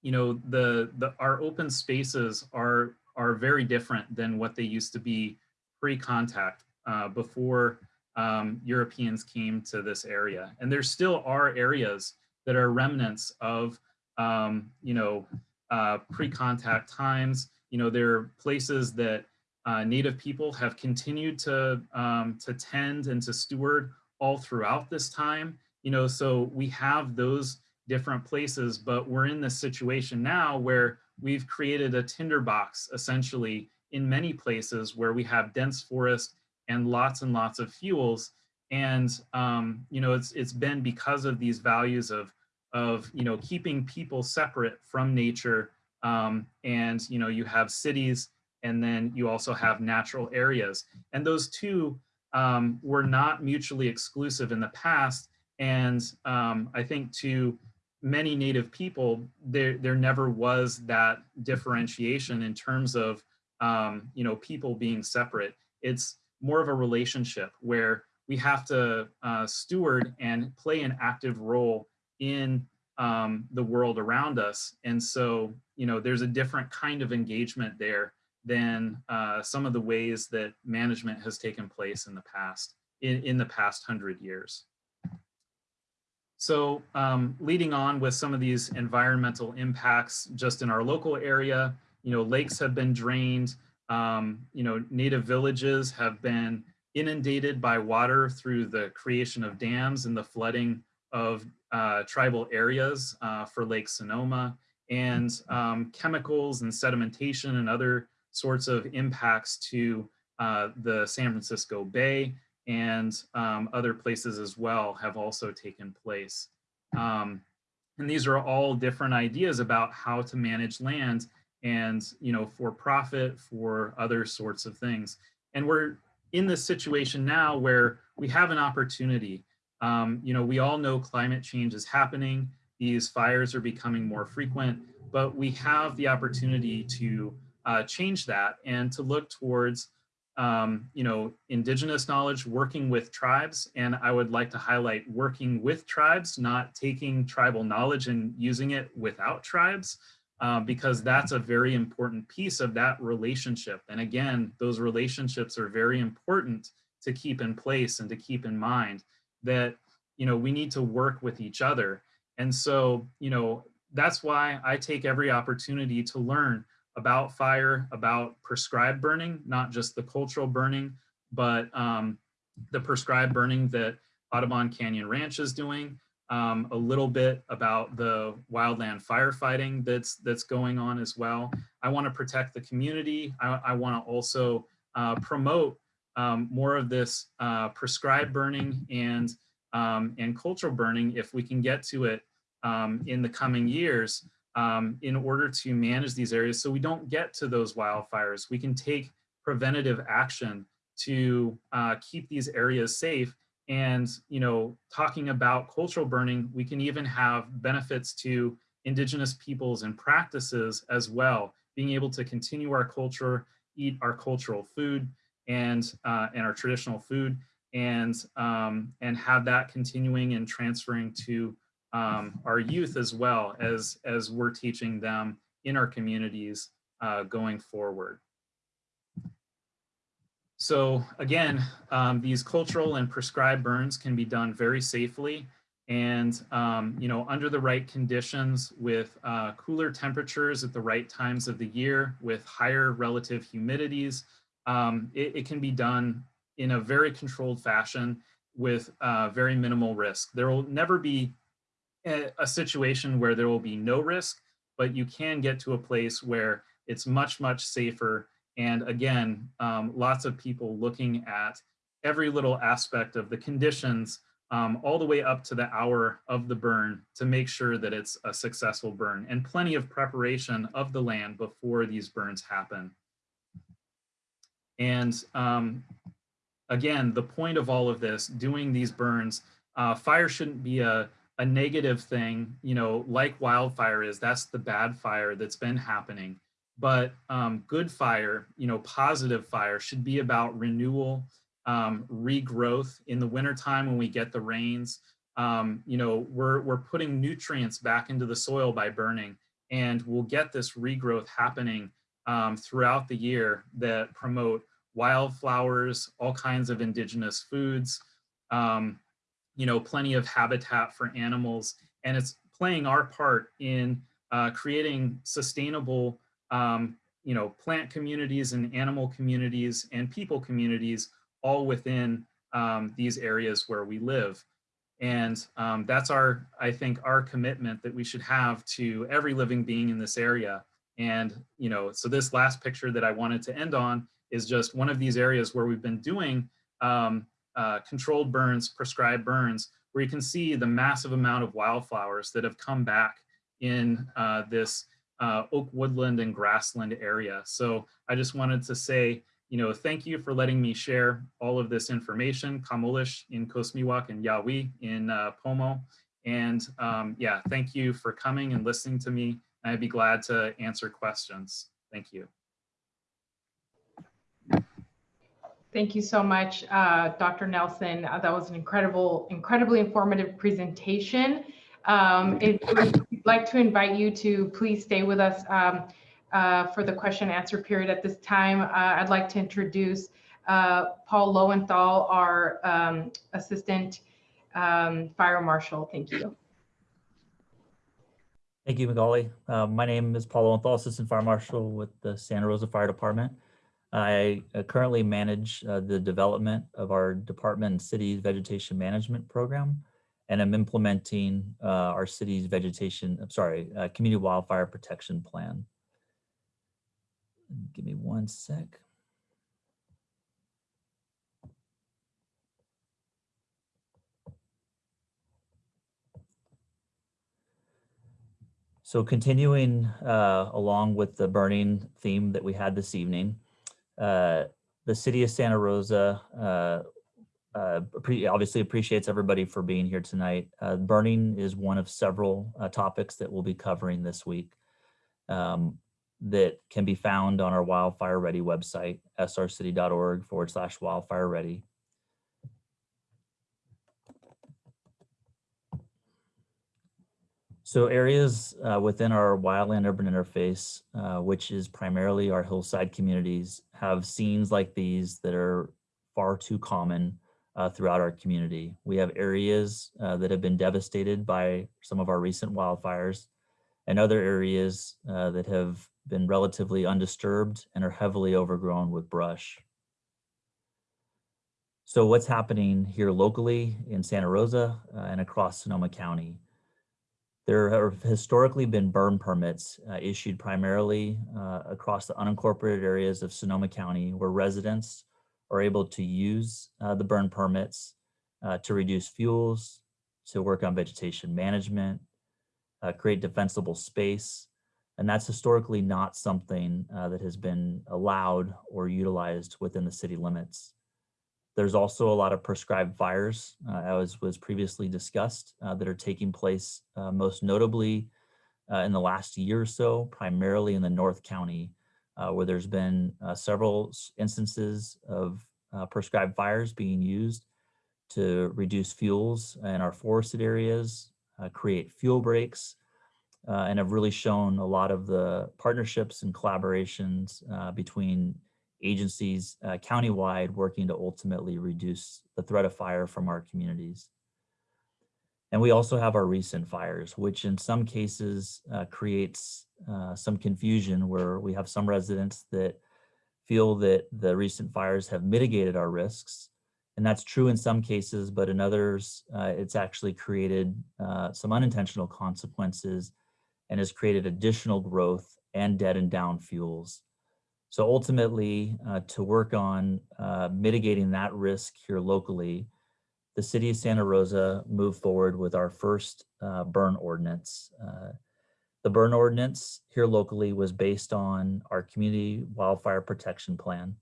you know the the our open spaces are are very different than what they used to be pre-contact uh, before um, Europeans came to this area. And there still are areas that are remnants of, um, you know, uh, pre-contact times. You know, there are places that uh, Native people have continued to, um, to tend and to steward all throughout this time. You know, so we have those different places, but we're in this situation now where we've created a tinderbox essentially in many places where we have dense forest and lots and lots of fuels. And, um, you know, it's, it's been because of these values of, of, you know, keeping people separate from nature. Um, and, you know, you have cities and then you also have natural areas. And those two um, were not mutually exclusive in the past. And um, I think to many native people, there, there never was that differentiation in terms of, um, you know, people being separate. It's more of a relationship where we have to uh, steward and play an active role in um, the world around us. And so, you know, there's a different kind of engagement there than uh, some of the ways that management has taken place in the past, in, in the past hundred years. So um, leading on with some of these environmental impacts just in our local area, you know, lakes have been drained, um, you know, native villages have been inundated by water through the creation of dams and the flooding of uh, tribal areas uh, for Lake Sonoma. And um, chemicals and sedimentation and other sorts of impacts to uh, the San Francisco Bay and um, other places as well have also taken place. Um, and these are all different ideas about how to manage land and, you know, for profit, for other sorts of things. And we're in this situation now where we have an opportunity. Um, you know, we all know climate change is happening. These fires are becoming more frequent, but we have the opportunity to uh, change that and to look towards, um, you know, indigenous knowledge, working with tribes. And I would like to highlight working with tribes, not taking tribal knowledge and using it without tribes, uh, because that's a very important piece of that relationship. And again, those relationships are very important to keep in place and to keep in mind that, you know, we need to work with each other. And so, you know, that's why I take every opportunity to learn about fire, about prescribed burning, not just the cultural burning, but um, the prescribed burning that Audubon Canyon Ranch is doing, um, a little bit about the wildland firefighting that's that's going on as well. I want to protect the community. I, I want to also uh, promote um, more of this uh, prescribed burning and um, and cultural burning if we can get to it um, in the coming years um, in order to manage these areas so we don't get to those wildfires. We can take preventative action to uh, keep these areas safe. And, you know, talking about cultural burning, we can even have benefits to indigenous peoples and practices as well, being able to continue our culture, eat our cultural food and, uh, and our traditional food and, um, and have that continuing and transferring to um, our youth as well as, as we're teaching them in our communities uh, going forward. So again, um, these cultural and prescribed burns can be done very safely and um, you know under the right conditions with uh, cooler temperatures at the right times of the year with higher relative humidities, um, it, it, can be done in a very controlled fashion with uh, very minimal risk. There will never be a situation where there will be no risk, but you can get to a place where it's much, much safer. And again, um, lots of people looking at every little aspect of the conditions um, all the way up to the hour of the burn to make sure that it's a successful burn and plenty of preparation of the land before these burns happen. And um, again, the point of all of this, doing these burns, uh, fire shouldn't be a, a negative thing, you know, like wildfire is, that's the bad fire that's been happening. But um, good fire, you know, positive fire should be about renewal, um, regrowth in the wintertime when we get the rains. Um, you know, we're, we're putting nutrients back into the soil by burning and we'll get this regrowth happening um, throughout the year that promote wildflowers, all kinds of indigenous foods, um, you know, plenty of habitat for animals, and it's playing our part in uh, creating sustainable, um, you know, plant communities and animal communities and people communities all within um, these areas where we live. And um, that's our, I think, our commitment that we should have to every living being in this area. And, you know, so this last picture that I wanted to end on is just one of these areas where we've been doing um, uh, controlled burns, prescribed burns, where you can see the massive amount of wildflowers that have come back in uh, this uh, oak woodland and grassland area. So I just wanted to say, you know, thank you for letting me share all of this information, Kamulish in Coast Miwok and Yawi in uh, Pomo. And um, yeah, thank you for coming and listening to me. I'd be glad to answer questions. Thank you. Thank you so much, uh, Dr. Nelson. Uh, that was an incredible, incredibly informative presentation. Um, if we'd like to invite you to please stay with us um, uh, for the question and answer period at this time. Uh, I'd like to introduce uh, Paul Lowenthal, our um, Assistant um, Fire Marshal. Thank you. Thank you, Magali. Uh, my name is Paul Lowenthal, Assistant Fire Marshal with the Santa Rosa Fire Department. I uh, currently manage uh, the development of our department and city's vegetation management program, and I'm implementing uh, our city's vegetation, I'm sorry, uh, community wildfire protection plan. Give me one sec. So continuing uh, along with the burning theme that we had this evening, the city of Santa Rosa uh, uh, obviously appreciates everybody for being here tonight. Uh, burning is one of several uh, topics that we'll be covering this week um, that can be found on our Wildfire Ready website, srcity.org forward slash wildfire ready. So areas uh, within our wildland urban interface, uh, which is primarily our hillside communities, have scenes like these that are far too common uh, throughout our community. We have areas uh, that have been devastated by some of our recent wildfires and other areas uh, that have been relatively undisturbed and are heavily overgrown with brush. So what's happening here locally in Santa Rosa uh, and across Sonoma County? There have historically been burn permits uh, issued primarily uh, across the unincorporated areas of Sonoma County where residents are able to use uh, the burn permits uh, to reduce fuels, to work on vegetation management, uh, create defensible space. And that's historically not something uh, that has been allowed or utilized within the city limits. There's also a lot of prescribed fires, uh, as was previously discussed, uh, that are taking place uh, most notably uh, in the last year or so, primarily in the North County, uh, where there's been uh, several instances of prescribed fires being used to reduce fuels in our forested areas, create fuel breaks, and have really shown a lot of the partnerships and collaborations between agencies uh, countywide working to ultimately reduce the threat of fire from our communities. And we also have our recent fires, which in some cases uh, creates uh, some confusion where we have some residents that feel that the recent fires have mitigated our risks. And that's true in some cases, but in others, uh, it's actually created uh, some unintentional consequences and has created additional growth and dead and down fuels. So ultimately, uh, to work on uh, mitigating that risk here locally, the city of Santa Rosa moved forward with our first uh, burn ordinance. Uh, the burn ordinance here locally was based on our community wildfire protection plan,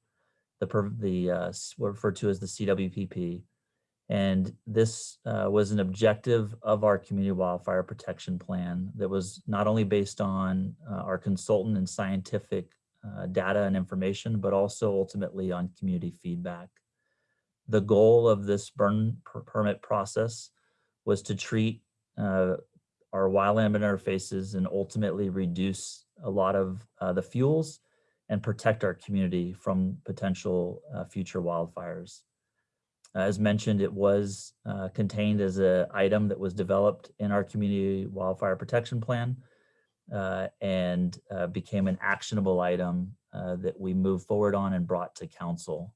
the, the uh, referred to as the CWPP. And this uh, was an objective of our community wildfire protection plan that was not only based on our consultant and scientific uh, data and information, but also ultimately on community feedback. The goal of this burn per permit process was to treat uh, our wildland interfaces and ultimately reduce a lot of uh, the fuels and protect our community from potential uh, future wildfires. As mentioned, it was uh, contained as an item that was developed in our community wildfire protection plan and uh, became an actionable item uh, that we moved forward on and brought to council.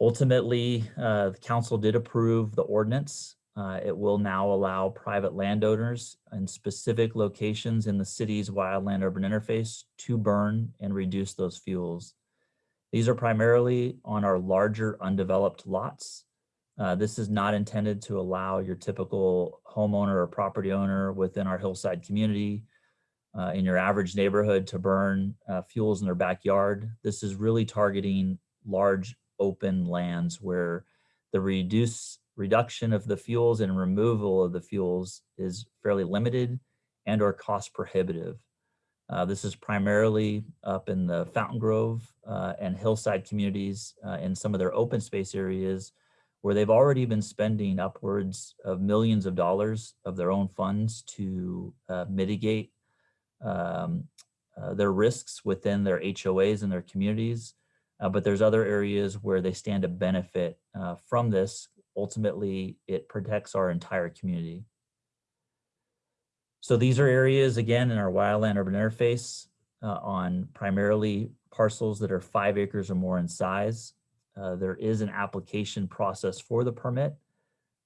Ultimately, uh, the council did approve the ordinance. Uh, It will now allow private landowners in specific locations in the city's wildland urban interface to burn and reduce those fuels. These are primarily on our larger undeveloped lots. Uh, This is not intended to allow your typical homeowner or property owner within our hillside community uh, in your average neighborhood to burn uh, fuels in their backyard. This is really targeting large open lands where the reduce reduction of the fuels and removal of the fuels is fairly limited and or cost prohibitive. Uh, this is primarily up in the Fountain Grove uh, and hillside communities uh, in some of their open space areas where they've already been spending upwards of millions of dollars of their own funds to uh, mitigate um, uh, their risks within their HOAs and their communities. Uh, but there's other areas where they stand to benefit uh, from this. Ultimately, it protects our entire community. So these are areas, again, in our wildland urban interface uh, on primarily parcels that are five acres or more in size. Uh, there is an application process for the permit.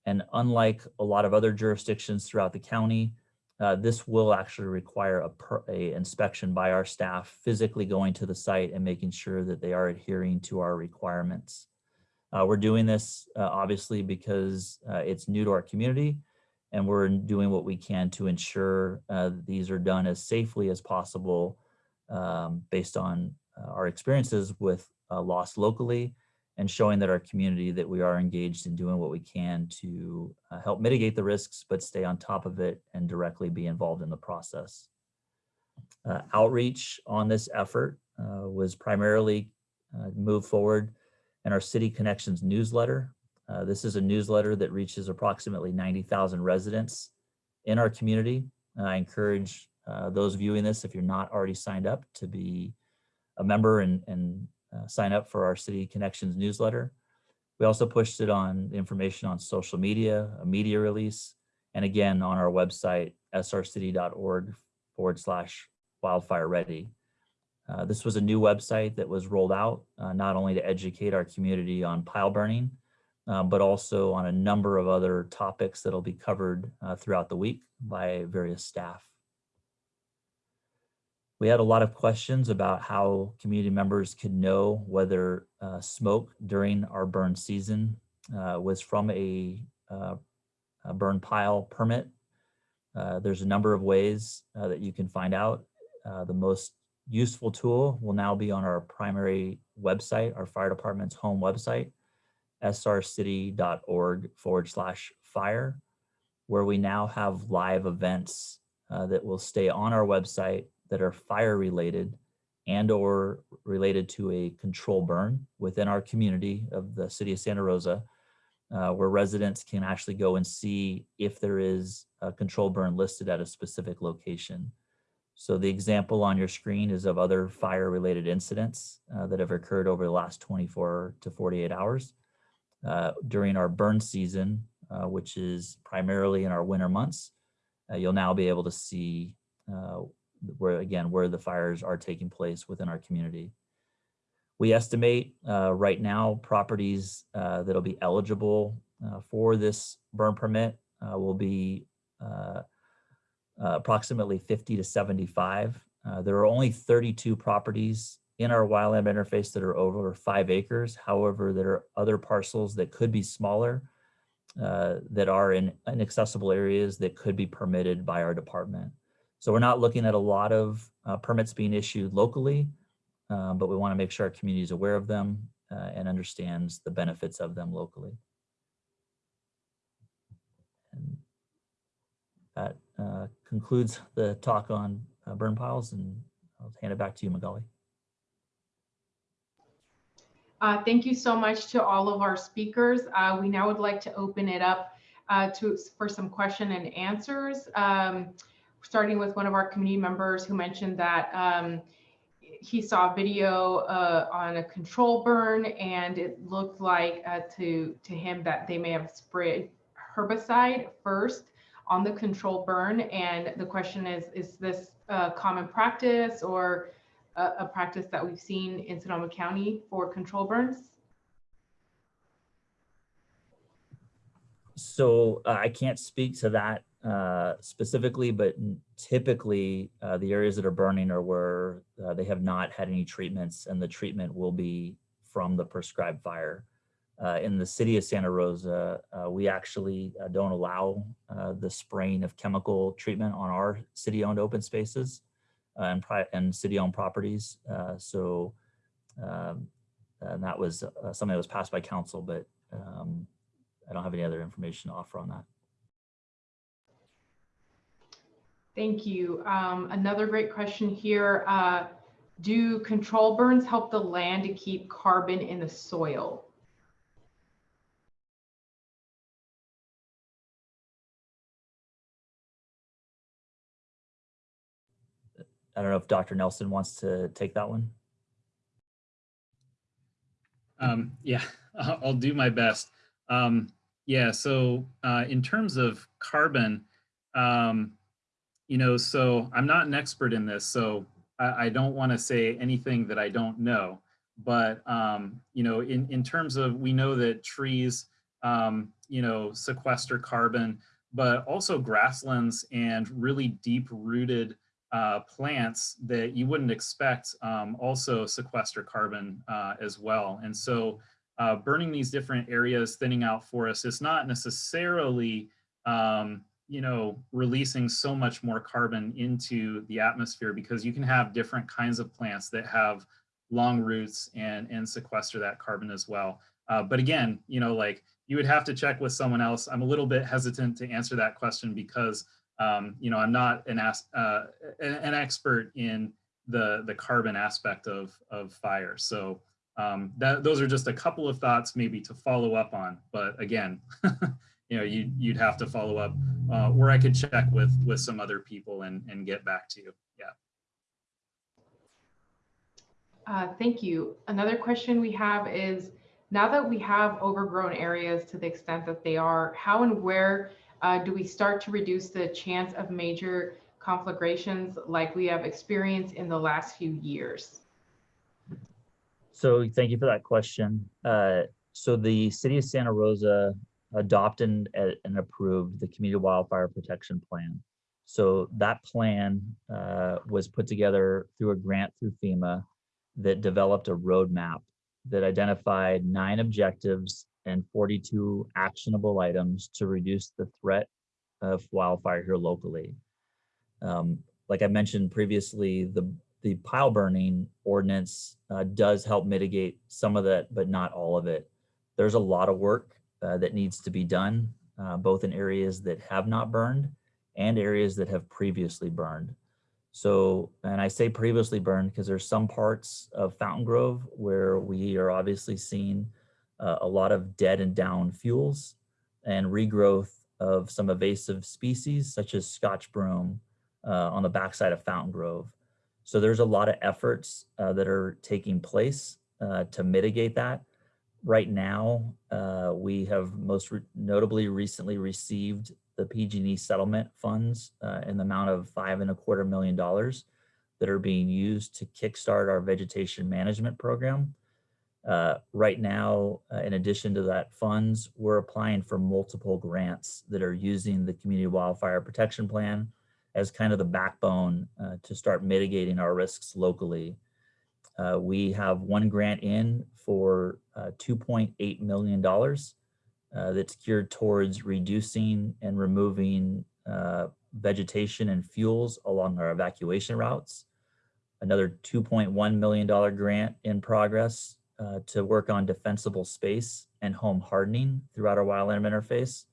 And unlike a lot of other jurisdictions throughout the county, uh, this will actually require a, per, a inspection by our staff physically going to the site and making sure that they are adhering to our requirements. Uh, we're doing this uh, obviously because uh, it's new to our community and we're doing what we can to ensure uh, these are done as safely as possible um, based on our experiences with loss locally and showing that our community that we are engaged in doing what we can to uh, help mitigate the risks, but stay on top of it and directly be involved in the process. Uh, outreach on this effort uh, was primarily uh, moved forward in our City Connections newsletter. Uh, this is a newsletter that reaches approximately 90,000 residents in our community. I encourage uh, those viewing this, if you're not already signed up, to be a member and, and uh, sign up for our City Connections newsletter. We also pushed it on information on social media, a media release, and again on our website, srcity.org forward slash wildfire ready. Uh, this was a new website that was rolled out, uh, not only to educate our community on pile burning, uh, but also on a number of other topics that'll be covered uh, throughout the week by various staff. We had a lot of questions about how community members could know whether uh, smoke during our burn season uh, was from a, uh, a, burn pile permit. Uh, there's a number of ways uh, that you can find out. Uh, the most useful tool will now be on our primary website, our fire department's home website, srcity.org forward slash fire, where we now have live events that will stay on our website that are fire related and or related to a control burn within our community of the city of Santa Rosa, uh, where residents can actually go and see if there is a control burn listed at a specific location. So the example on your screen is of other fire related incidents uh, that have occurred over the last 24 to 48 hours. Uh, during our burn season, uh, which is primarily in our winter months, uh, you'll now be able to see uh, where again, where the fires are taking place within our community. We estimate uh, right now properties uh, that'll be eligible uh, for this burn permit uh, will be uh, uh, approximately 50 to 75. there are only 32 properties in our wildland interface that are over five acres. However, there are other parcels that could be smaller that are in inaccessible areas that could be permitted by our department. So we're not looking at a lot of uh, permits being issued locally, um, but we want to make sure our community is aware of them uh, and understands the benefits of them locally. And that uh, concludes the talk on uh, burn piles and I'll hand it back to you, Magali. Uh, thank you so much to all of our speakers. Uh, we now would like to open it up to for some question and answers. Um, starting with one of our community members who mentioned that um, he saw a video uh, on a control burn and it looked like uh, to to him that they may have sprayed herbicide first on the control burn. And the question is, is this a common practice or a, a practice that we've seen in Sonoma County for control burns? So uh, I can't speak to that uh, specifically, but typically uh, the areas that are burning are where uh, they have not had any treatments and the treatment will be from the prescribed fire. Uh, in the city of Santa Rosa, uh, we actually don't allow the spraying of chemical treatment on our city-owned open spaces and, and city-owned properties. So um, and that was something that was passed by council, but um, I don't have any other information to offer on that. Thank you. Um, another great question here. Uh, do control burns help the land to keep carbon in the soil? I don't know if Dr. Nelson wants to take that one. Um, yeah, I'll I'll do my best. Um, yeah, so uh, in terms of carbon, um, you know, so I'm not an expert in this, so I, I don't want to say anything that I don't know. But um, you know, in in terms of we know that trees, um, you know, sequester carbon, but also grasslands and really deep-rooted uh, plants that you wouldn't expect um, also sequester carbon uh, as well. And so uh, burning these different areas, thinning out forests, is not necessarily, um, you know, releasing so much more carbon into the atmosphere because you can have different kinds of plants that have long roots and, and sequester that carbon as well. Uh, but again, you know, like you would have to check with someone else. I'm a little bit hesitant to answer that question because um, you know, I'm not an, uh, an expert in the, the carbon aspect of, of fire. So um, that, those are just a couple of thoughts maybe to follow up on. But again, you know, you, you'd have to follow up uh, or I could check with, with some other people and, and get back to you. Yeah. Uh, thank you. Another question we have is, now that we have overgrown areas to the extent that they are, how and where uh, do we start to reduce the chance of major conflagrations like we have experienced in the last few years? So thank you for that question. Uh, so the city of Santa Rosa adopted and, and approved the community wildfire protection plan. So that plan uh, was put together through a grant through FEMA that developed a roadmap that identified nine objectives and 42 actionable items to reduce the threat of wildfire here locally. Um, like I mentioned previously, the, the pile burning ordinance uh, does help mitigate some of that, but not all of it. There's a lot of work uh, that needs to be done, uh, both in areas that have not burned and areas that have previously burned. So, and I say previously burned because there's some parts of Fountain Grove where we are obviously seeing uh, a lot of dead and down fuels and regrowth of some invasive species such as Scotch broom uh, on the backside of Fountain Grove. So there's a lot of efforts uh, that are taking place to mitigate that. Right now, uh, we have most re notably recently received the PG&E settlement funds uh, in the amount of five and a quarter million dollars that are being used to kickstart our vegetation management program. Uh, right now, uh, in addition to that funds, we're applying for multiple grants that are using the Community Wildfire Protection Plan as kind of the backbone uh, to start mitigating our risks locally. Uh, we have one grant in for uh, $2.8 million uh, that's geared towards reducing and removing vegetation and fuels along our evacuation routes. Another $2.1 million grant in progress uh, to work on defensible space and home hardening throughout our wildland interface.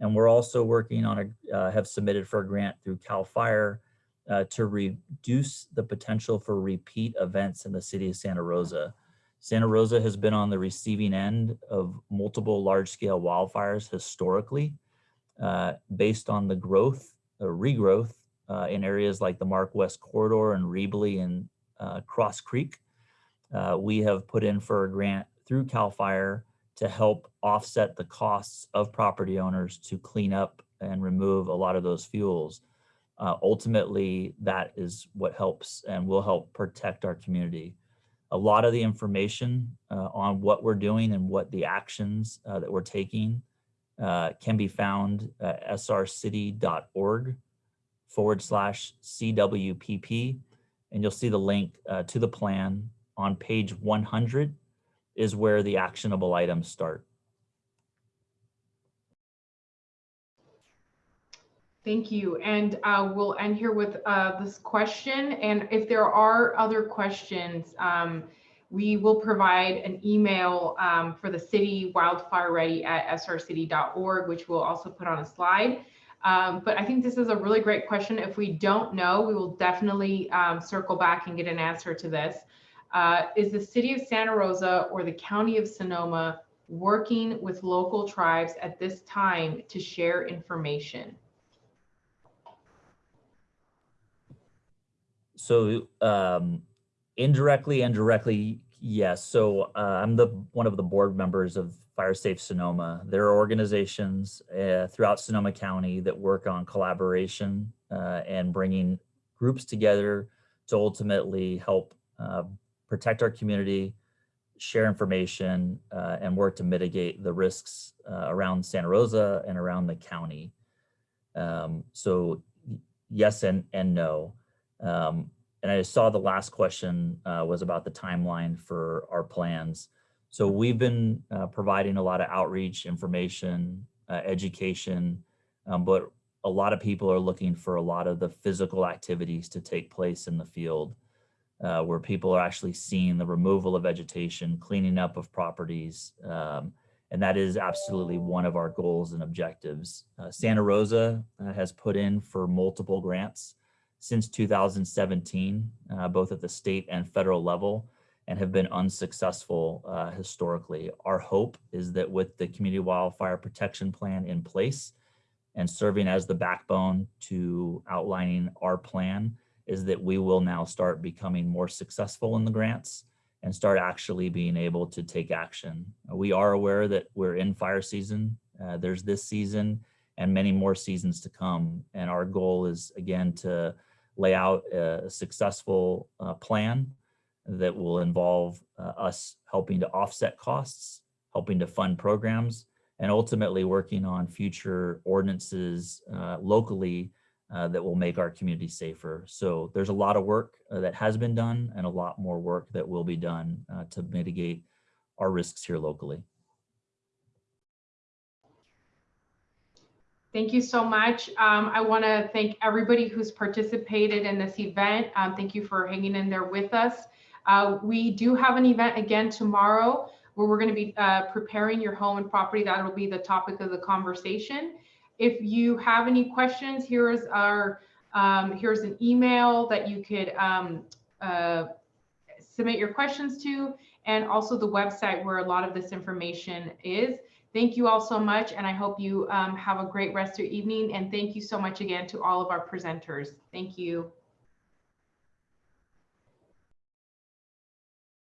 And we're also working on a, uh, have submitted for a grant through CAL FIRE uh, to reduce the potential for repeat events in the city of Santa Rosa. Santa Rosa has been on the receiving end of multiple large scale wildfires historically, uh, based on the growth or regrowth uh, in areas like the Mark West Corridor and Riebli and uh, Cross Creek uh, we have put in for a grant through CAL FIRE to help offset the costs of property owners to clean up and remove a lot of those fuels. Uh, ultimately, that is what helps and will help protect our community. A lot of the information uh, on what we're doing and what the actions uh, that we're taking uh, can be found at srcity.org forward slash CWPP. And you'll see the link uh, to the plan on page 100 is where the actionable items start. Thank you. And uh, we'll end here with uh, this question. And if there are other questions, um, we will provide an email um, for the city wildfire ready at srcity.org, which we'll also put on a slide. Um, but I think this is a really great question. If we don't know, we will definitely um, circle back and get an answer to this. Uh, is the city of Santa Rosa or the county of Sonoma working with local tribes at this time to share information? So um, indirectly and directly, yes. So uh, I'm the one of the board members of FireSafe Sonoma. There are organizations uh, throughout Sonoma County that work on collaboration uh, and bringing groups together to ultimately help uh, protect our community, share information, uh, and work to mitigate the risks uh, around Santa Rosa and around the county. Um, so yes and, and no. Um, and I saw the last question uh, was about the timeline for our plans. So we've been uh, providing a lot of outreach, information, uh, education, um, but a lot of people are looking for a lot of the physical activities to take place in the field uh, where people are actually seeing the removal of vegetation, cleaning up of properties. Um, and that is absolutely one of our goals and objectives. Uh, Santa Rosa uh, has put in for multiple grants since 2017, uh, both at the state and federal level, and have been unsuccessful uh, historically. Our hope is that with the Community Wildfire Protection Plan in place and serving as the backbone to outlining our plan, is that we will now start becoming more successful in the grants and start actually being able to take action. We are aware that we're in fire season. Uh, there's this season and many more seasons to come. And our goal is again to lay out a successful uh, plan that will involve uh, us helping to offset costs, helping to fund programs, and ultimately working on future ordinances uh, locally uh, that will make our community safer. So there's a lot of work uh, that has been done and a lot more work that will be done uh, to mitigate our risks here locally. Thank you so much. Um, I want to thank everybody who's participated in this event. Um, thank you for hanging in there with us. Uh, we do have an event again tomorrow where we're going to be uh, preparing your home and property. That will be the topic of the conversation. If you have any questions, here's our um, here's an email that you could um, uh, submit your questions to, and also the website where a lot of this information is. Thank you all so much, and I hope you um, have a great rest of your evening. And thank you so much again to all of our presenters. Thank you.